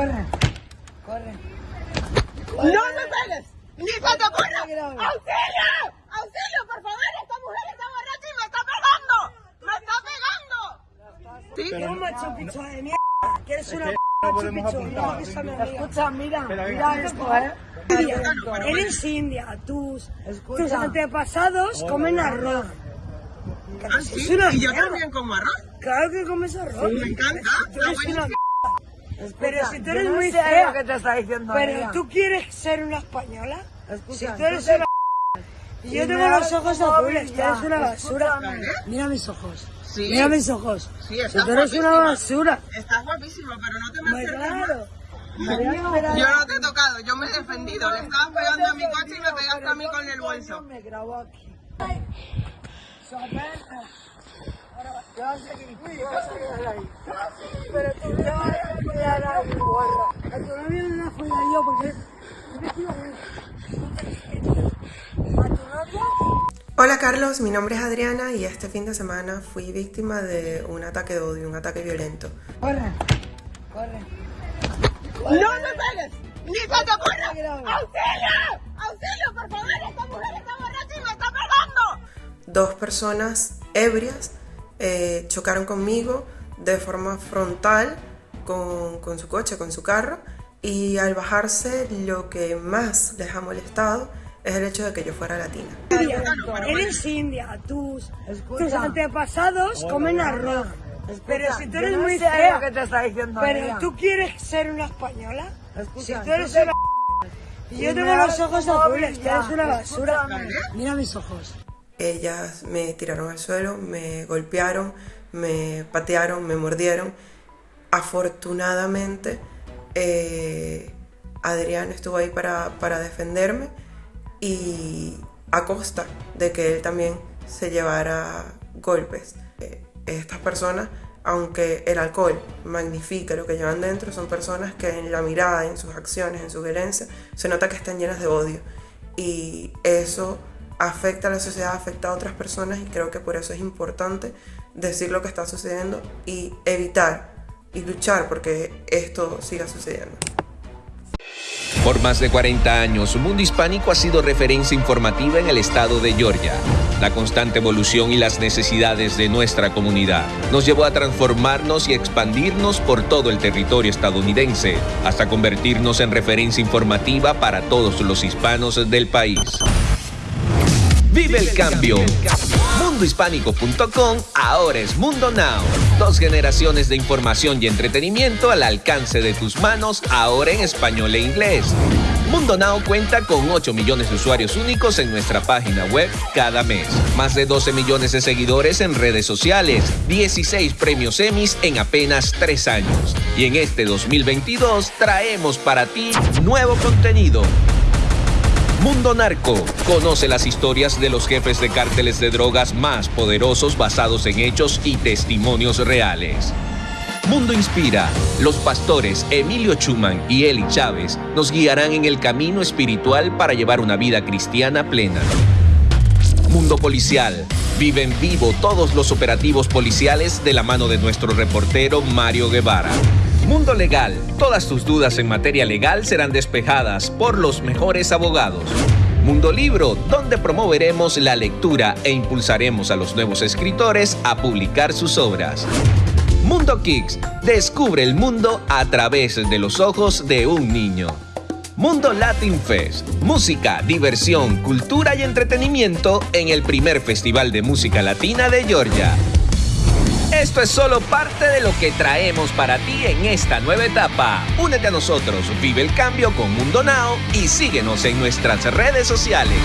Corre, corre. ¡No me pegues! ¡Ni se te ocurra! ¡Auxilio! ¡Auxilio, por favor! ¡Esta mujer está borracha y me está pegando! ¡Me está pegando! ¿Sí? Tú, macho picho de mierda. Que eres una no macho podemos apuntar, No, Escucha, mira, Pero mira esto, ¿eh? India. Eres india. Tus, tus antepasados comen arroz. ¿Ah, sí? ¿Y yo mierda. también como arroz? Claro que comes arroz. Me encanta. Tú m***. Pero si tú eres yo no muy sé fea. lo que te está diciendo Pero ella. tú quieres ser una española. Escucha, si tú eres tú te- una y yo tengo los ojos azules, ya. eres una basura. Escúchame. Mira mis ojos. Sí. Mira mis ojos. Sí, Si tú eres una basura. Estás guapísimo, pero no te me acerques más. claro. Yo no te he tocado, yo me he defendido. Le estabas pegando a mi coche y me pegaste a mí con el bolso. Me grabó aquí. Pero tú te vas a follar no la yo porque. Hola Carlos, mi nombre es Adriana y este fin de semana fui víctima de un ataque de odio, un ataque violento. Corre, corre. ¡No me pegues! ¡Ni se te ocurra! ¡Auxilio! ¡Auxilio, por favor! ¡Esta mujer está borracha y me está pegando! Dos personas ebrias eh, chocaron conmigo de forma frontal con, con su coche, con su carro, y al bajarse lo que más les ha molestado es el hecho de que yo fuera latina. Eres india. Tus, Escucha. tus antepasados comen arroz. Pero si tú yo eres no muy fea. lo que te está diciendo Pero tú quieres ser una española. Escucha, si tú eres tú te- una y yo tengo me los ojos azules, ya. eres una basura. Mira mis ojos. Ellas me tiraron al suelo, me golpearon, me patearon, me mordieron. Afortunadamente, eh, Adrián estuvo ahí para, para defenderme y a costa de que él también se llevara golpes. Eh, estas personas, aunque el alcohol magnifica lo que llevan dentro, son personas que en la mirada, en sus acciones, en su violencia, se nota que están llenas de odio. Y eso afecta a la sociedad, afecta a otras personas y creo que por eso es importante decir lo que está sucediendo y evitar y luchar porque esto siga sucediendo. Por más de 40 años, Mundo Hispánico ha sido referencia informativa en el estado de Georgia. La constante evolución y las necesidades de nuestra comunidad nos llevó a transformarnos y expandirnos por todo el territorio estadounidense, hasta convertirnos en referencia informativa para todos los hispanos del país. Vive el cambio. Mundohispánico.com ahora es Mundo Now. Dos generaciones de información y entretenimiento al alcance de tus manos, ahora en español e inglés. Mundo Now cuenta con 8 millones de usuarios únicos en nuestra página web cada mes. Más de 12 millones de seguidores en redes sociales. 16 premios Emmys en apenas 3 años. Y en este 2022 traemos para ti nuevo contenido. Mundo Narco. Conoce las historias de los jefes de cárteles de drogas más poderosos basados en hechos y testimonios reales. Mundo Inspira. Los pastores Emilio Schumann y Eli Chávez nos guiarán en el camino espiritual para llevar una vida cristiana plena. Mundo Policial. Vive en vivo todos los operativos policiales de la mano de nuestro reportero Mario Guevara. Mundo Legal. Todas tus dudas en materia legal serán despejadas por los mejores abogados. Mundo Libro, donde promoveremos la lectura e impulsaremos a los nuevos escritores a publicar sus obras. Mundo Kicks. Descubre el mundo a través de los ojos de un niño. Mundo Latin Fest. Música, diversión, cultura y entretenimiento en el primer festival de música latina de Georgia. Esto es solo parte de lo que traemos para ti en esta nueva etapa. Únete a nosotros, vive el cambio con Mundo Now y síguenos en nuestras redes sociales.